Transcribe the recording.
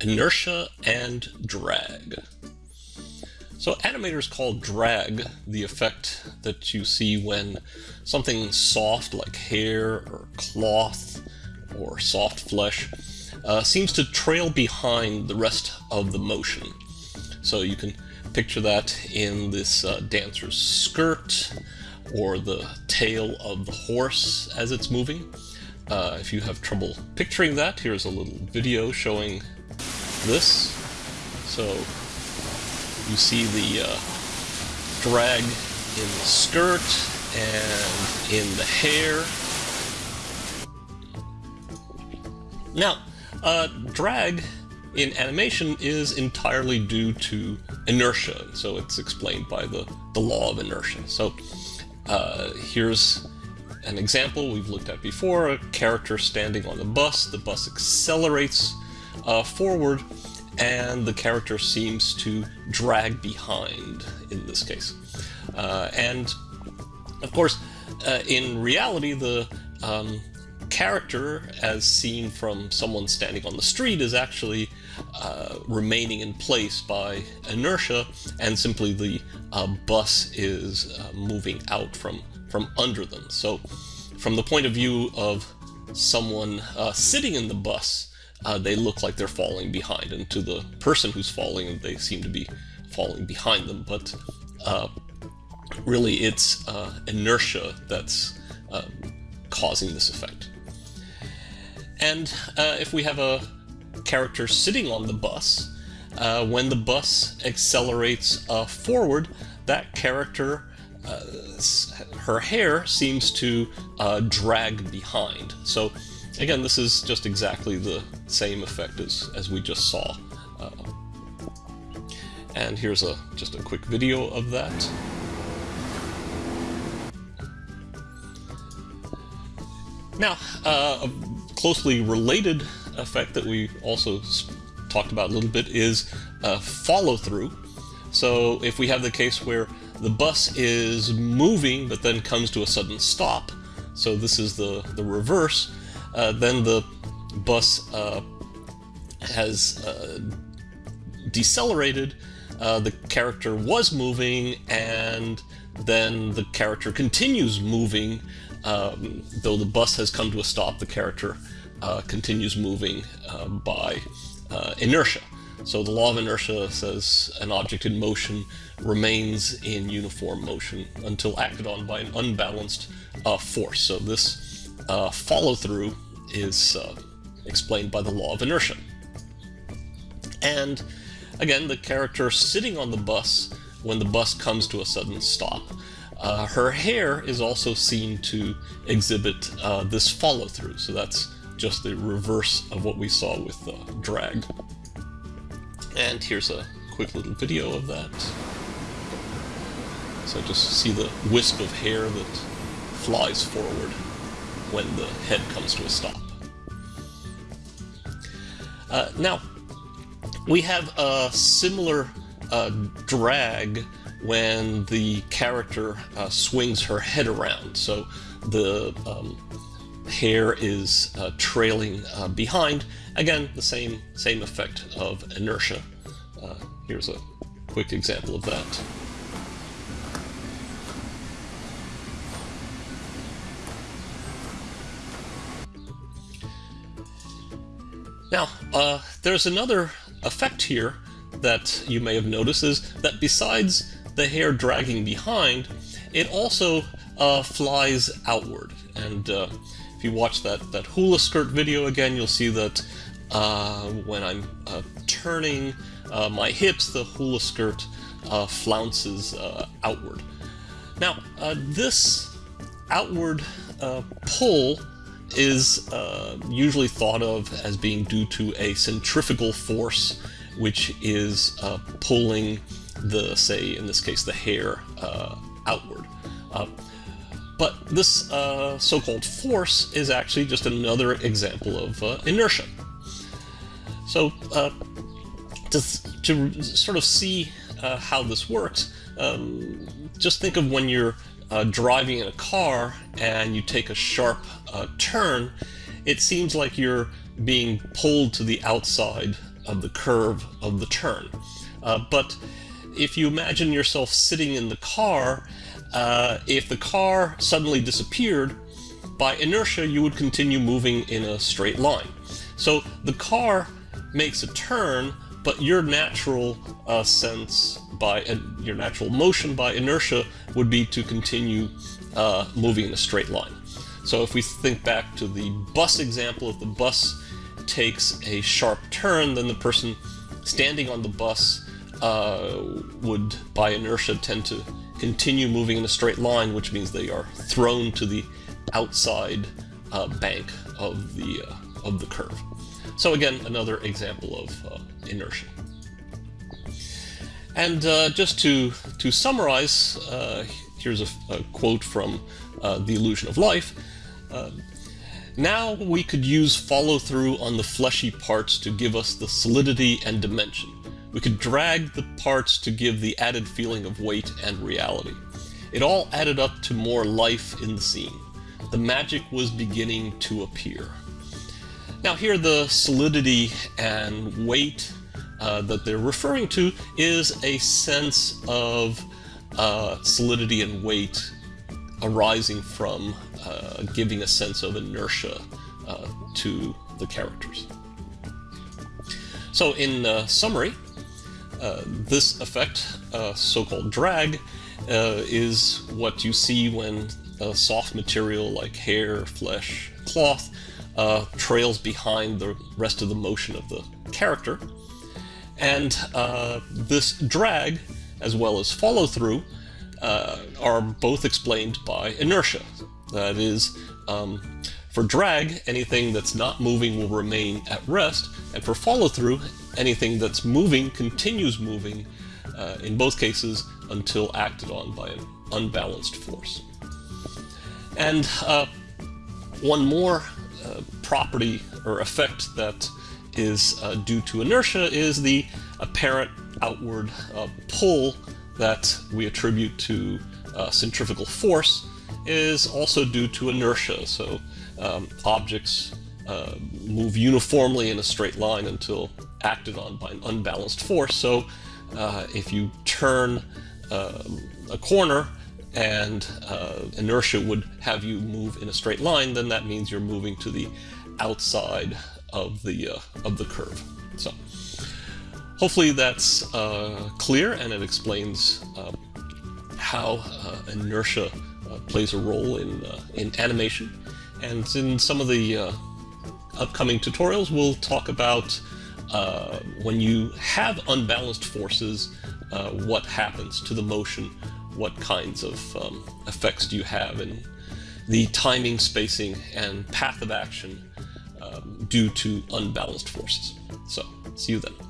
inertia and drag. So animators call drag the effect that you see when something soft like hair or cloth or soft flesh uh, seems to trail behind the rest of the motion. So you can picture that in this uh, dancer's skirt or the tail of the horse as it's moving. Uh, if you have trouble picturing that, here's a little video showing this. So you see the uh, drag in the skirt and in the hair. Now, uh, drag in animation is entirely due to inertia, so it's explained by the, the law of inertia. So uh, here's an example we've looked at before, a character standing on the bus, the bus accelerates uh, forward, and the character seems to drag behind in this case. Uh, and of course, uh, in reality, the um, character, as seen from someone standing on the street, is actually uh, remaining in place by inertia, and simply the uh, bus is uh, moving out from, from under them. So from the point of view of someone uh, sitting in the bus, uh, they look like they're falling behind, and to the person who's falling, they seem to be falling behind them, but uh, really it's inertia that's causing this effect. And uh, if we have a character sitting on the bus, uh, when the bus accelerates uh, forward, that character, uh, her hair seems to uh, drag behind. So again, this is just exactly the same effect as, as we just saw. Uh, and here's a just a quick video of that. Now, uh, closely related effect that we also talked about a little bit is uh, follow through. So if we have the case where the bus is moving but then comes to a sudden stop, so this is the, the reverse, uh, then the bus uh, has uh, decelerated, uh, the character was moving, and then the character continues moving um, though the bus has come to a stop, the character uh, continues moving uh, by uh, inertia. So the law of inertia says an object in motion remains in uniform motion until acted on by an unbalanced uh, force. So this follow-through is uh, explained by the law of inertia. And again, the character sitting on the bus when the bus comes to a sudden stop uh, her hair is also seen to exhibit uh, this follow-through, so that's just the reverse of what we saw with uh, drag. And here's a quick little video of that. So just see the wisp of hair that flies forward when the head comes to a stop. Uh, now, we have a similar uh, drag when the character uh, swings her head around. So the um, hair is uh, trailing uh, behind. Again, the same, same effect of inertia. Uh, here's a quick example of that. Now, uh, there's another effect here that you may have noticed is that besides the hair dragging behind, it also uh, flies outward. And uh, if you watch that, that hula skirt video again, you'll see that uh, when I'm uh, turning uh, my hips, the hula skirt flounces outward. Now, this outward pull is usually thought of as being due to a centrifugal force which is pulling the, say, in this case, the hair uh, outward. Uh, but this uh, so-called force is actually just another example of uh, inertia. So uh, to, to sort of see uh, how this works, um, just think of when you're driving in a car and you take a sharp turn, it seems like you're being pulled to the outside of the curve of the turn. Uh, but if you imagine yourself sitting in the car, uh, if the car suddenly disappeared, by inertia you would continue moving in a straight line. So the car makes a turn, but your natural uh, sense by uh, your natural motion by inertia would be to continue uh, moving in a straight line. So if we think back to the bus example, if the bus takes a sharp turn, then the person standing on the bus uh, would, by inertia, tend to continue moving in a straight line, which means they are thrown to the outside uh, bank of the uh, of the curve. So again, another example of uh, inertia. And uh, just to to summarize, uh, here's a, a, quote from The Illusion of Life. Now we could use follow through on the fleshy parts to give us the solidity and dimension. We could drag the parts to give the added feeling of weight and reality. It all added up to more life in the scene. The magic was beginning to appear. Now here the solidity and weight uh, that they're referring to is a sense of uh, solidity and weight arising from uh, giving a sense of inertia uh, to the characters. So in uh, summary, uh, this effect, so-called drag, is what you see when a soft material like hair, flesh, cloth uh, trails behind the rest of the motion of the character. And uh, this drag, as well as follow through, uh, are both explained by inertia. That is, um, for drag, anything that's not moving will remain at rest, and for follow through, anything that's moving continues moving, uh, in both cases, until acted on by an unbalanced force. And uh, one more uh, property or effect that is uh, due to inertia is the apparent outward uh, pull that we attribute to uh, centrifugal force is also due to inertia. So um, objects uh, move uniformly in a straight line until acted on by an unbalanced force. So if you turn a corner and uh, inertia would have you move in a straight line, then that means you're moving to the outside of the uh, of the curve. So hopefully that's uh, clear and it explains uh, how uh, inertia uh, plays a role in in animation. And in some of the upcoming tutorials, we'll talk about when you have unbalanced forces, what happens to the motion what kinds of um, effects do you have and the timing, spacing, and path of action um, due to unbalanced forces. So, see you then.